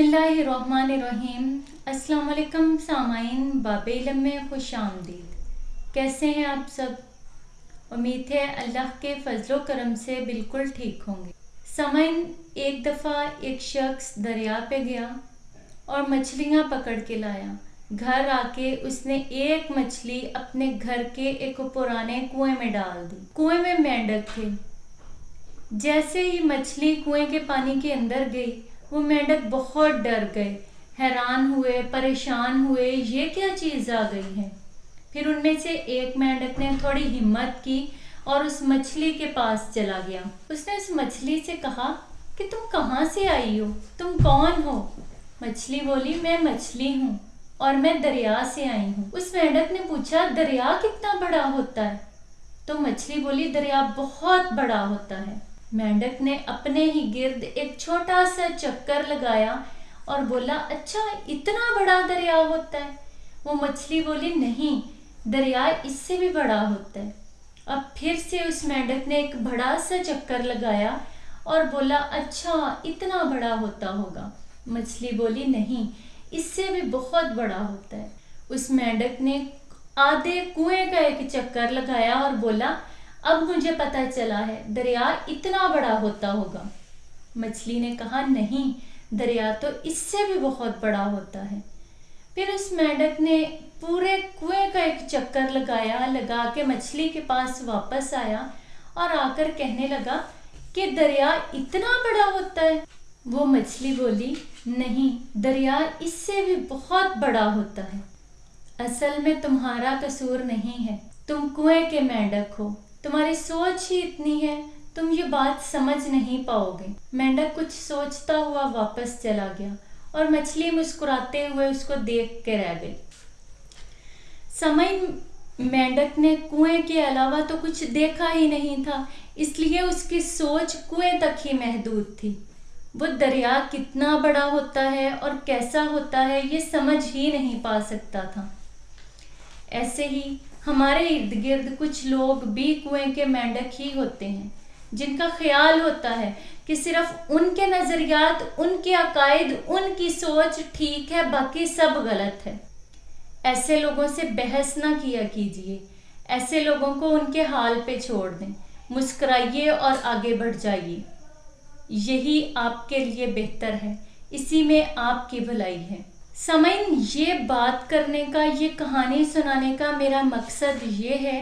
बिसमीम अस्सलाम सामाइन, बाबेलम में खुश आमदीद। कैसे हैं आप सब? उम्मीद है अल्लाह के फजलो करम से बिल्कुल ठीक होंगे। सामाइन, एक दफ़ा एक शख्स दरिया पे गया और मछलियाँ पकड़ के लाया। घर आके उसने एक मछली अपने घर के एक पुराने कुएँ में डाल दी। कुएँ में मेंढक थे। जैसे ही मछली कुएँ के पानी के अंदर गई वो मेंढक बहुत डर गए, हैरान हुए, परेशान हुए, ये क्या चीज़ आ गई है? फिर उनमें से एक मेंढक ने थोड़ी हिम्मत की और उस मछली के पास चला गया। उसने उस मछली से कहा कि तुम कहाँ से आई हो? तुम कौन हो? मछली बोली, मैं मछली हूँ और मैं दरिया से आई हूँ। उस मेंढक ने पूछा, दरिया कितना बड़ा होता है? तो मछली बोली, दरिया बहुत बड़ा होता है। मेंढक ने अपने ही गिर्द एक छोटा सा चक्कर लगाया और बोला अच्छा इतना बड़ा दरिया होता है। वो मछली बोली, नहीं, दरिया इससे भी बड़ा होता है। अब फिर से उस मेंढक ने एक बड़ा सा चक्कर लगाया और बोला अच्छा इतना बड़ा होता होगा। मछली बोली, नहीं, इससे भी बहुत बड़ा होता है। उस मेंढक ने आधे कुएँ का एक चक्कर लगाया और बोला अब मुझे पता चला है, दरिया इतना बड़ा होता होगा। मछली ने कहा, नहीं, दरिया तो इससे भी बहुत बड़ा होता है। फिर उस मेंढक ने पूरे कुएँ का एक चक्कर लगाया, लगा के मछली के पास वापस आया और आकर कहने लगा कि, दरिया इतना बड़ा होता है? वो मछली बोली, नहीं, दरिया इससे भी बहुत बड़ा होता है। असल में तुम्हारा कसूर नहीं है। तुम कुएँ के मेंढक हो। तुम्हारी सोच ही इतनी है, तुम ये बात समझ नहीं पाओगे। मेंढक कुछ सोचता हुआ वापस चला गया और मछली मुस्कुराते हुए उसको देख के रह गई। समय मेंढक ने कुएँ के अलावा तो कुछ देखा ही नहीं था, इसलिए उसकी सोच कुएँ तक ही महदूद थी। वो दरिया कितना बड़ा होता है और कैसा होता है ये समझ ही नहीं पा सकता था। ऐसे ही हमारे इर्द गिर्द कुछ लोग भी कुएँ के मेंढक ही होते हैं, जिनका ख्याल होता है कि सिर्फ़ उनके नज़रियात, उनके अकायद, उनकी सोच ठीक है, बाकी सब गलत है। ऐसे लोगों से बहस ना किया कीजिए। ऐसे लोगों को उनके हाल पे छोड़ दें। मुस्कुराइए और आगे बढ़ जाइए। यही आपके लिए बेहतर है। इसी में आपकी भलाई है। समय ये बात करने का, ये कहानी सुनाने का मेरा मकसद ये है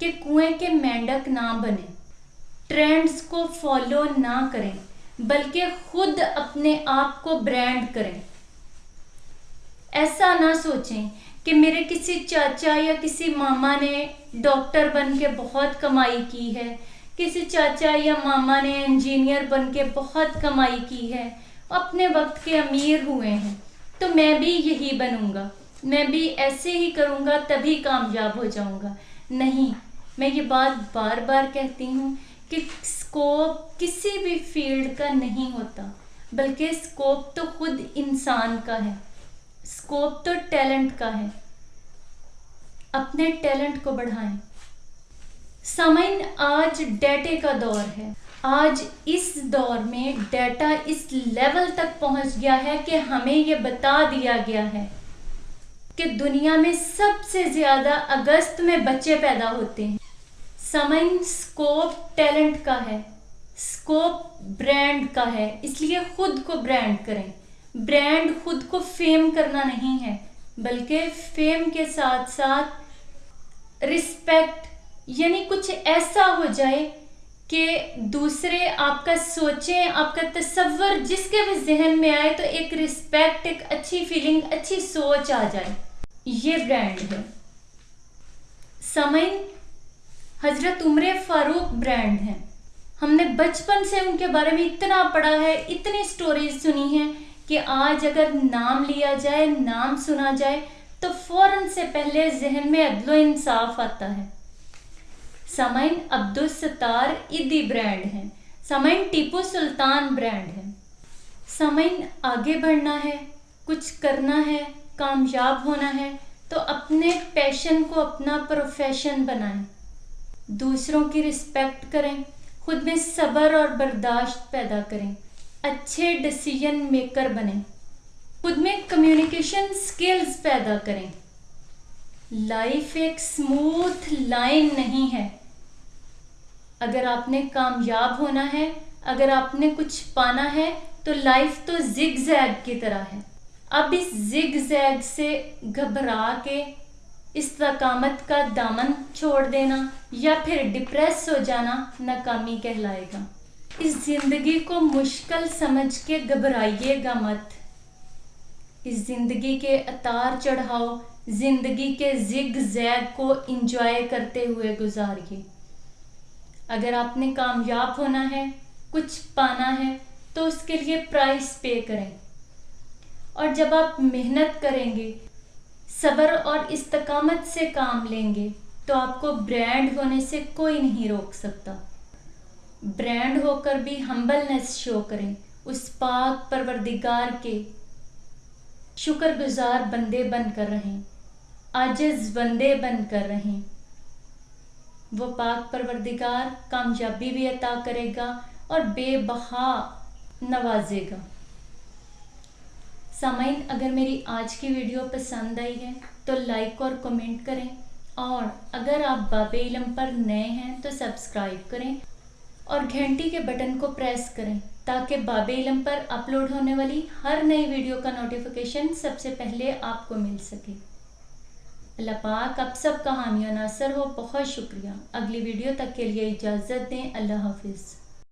कि कुएँ के मेंढक ना बने। ट्रेंड्स को फॉलो ना करें, बल्कि खुद अपने आप को ब्रांड करें। ऐसा ना सोचें कि मेरे किसी चाचा या किसी मामा ने डॉक्टर बन के बहुत कमाई की है, किसी चाचा या मामा ने इंजीनियर बन के बहुत कमाई की है, अपने वक्त के अमीर हुए हैं। तो मैं भी यही बनूँगा। मैं भी ऐसे ही करूँगा, तभी कामयाब हो जाऊँगा। नहीं, मैं ये बात बार बार कहती हूँ कि स्कोप किसी भी फ़ील्ड का नहीं होता, बल्कि स्कोप तो खुद इंसान का है। स्कोप तो टैलेंट का है। अपने टैलेंट को बढ़ाएँ। समय आज डेटे का दौर है। आज इस दौर में डेटा इस लेवल तक पहुँच गया है कि हमें ये बता दिया गया है कि दुनिया में सबसे ज़्यादा अगस्त में बच्चे पैदा होते हैं। समय स्कोप टैलेंट का है स्कोप ब्रांड का है, इसलिए खुद को ब्रांड करें। ब्रांड खुद को फेम करना नहीं है, बल्कि फेम के साथ साथ रिस्पेक्ट यानी कुछ ऐसा हो जाए कि दूसरे आपका सोचें, आपका तस्वर जिसके भी जहन में आए तो एक रिस्पेक्ट एक अच्छी फीलिंग अच्छी सोच आ जाए। ये ब्रांड है। समय हज़रत उम्र फारूक ब्रांड है। हमने बचपन से उनके बारे में इतना पढ़ा है, इतनी स्टोरीज सुनी है कि आज अगर नाम लिया जाए, नाम सुना जाए तो फ़ौरन से पहले जहन में अदलो इंसाफ आता है। समैन अब्दुल सत्तार इदी ब्रांड है। समैन टीपू सुल्तान ब्रांड है। समैन आगे बढ़ना है, कुछ करना है, कामयाब होना है तो अपने पैशन को अपना प्रोफेशन बनाएँ। दूसरों की रिस्पेक्ट करें, खुद में सब्र और बर्दाश्त पैदा करें, अच्छे डिसीज़न मेकर बने। खुद में कम्युनिकेशन स्किल्स पैदा करें। लाइफ एक स्मूथ लाइन नहीं है। अगर आपने कामयाब होना है, अगर आपने कुछ पाना है तो लाइफ तो जिग जैग की तरह है। अब इस जिग जैग से घबरा के इस्तकामत का दामन छोड़ देना या फिर डिप्रेस हो जाना नाकामी कहलाएगा। इस ज़िंदगी को मुश्किल समझ के घबराइएगा मत। इस ज़िंदगी के अतार चढ़ाओ ज़िंदगी के जिग जैग को इंजॉय करते हुए गुजारिए। अगर आपने कामयाब होना है, कुछ पाना है तो उसके लिए प्राइस पे करें। और जब आप मेहनत करेंगे, सब्र और इस्तकामत से काम लेंगे तो आपको ब्रांड होने से कोई नहीं रोक सकता। ब्रांड होकर भी हम्बलनेस शो करें, उस पाक परवरदिगार के। शुक्रगुजार बंदे बनकर रहें। आजिज बंदे बनकर रहें। वो पाक परवरदिगार कामयाबी भी अता करेगा और बेबहा नवाजेगा। सामाइन अगर मेरी आज की वीडियो पसंद आई है तो लाइक और कमेंट करें। और अगर आप बाबे इलम पर नए हैं तो सब्सक्राइब करें और घंटी के बटन को प्रेस करें, ताकि बाबे इलम पर अपलोड होने वाली हर नई वीडियो का नोटिफिकेशन सबसे पहले आपको मिल सके। अल्लाह पाक, आप सब हामी नासर हो। बहुत शुक्रिया। अगली वीडियो तक के लिए इजाज़त दें। अल्लाह हाफिज़।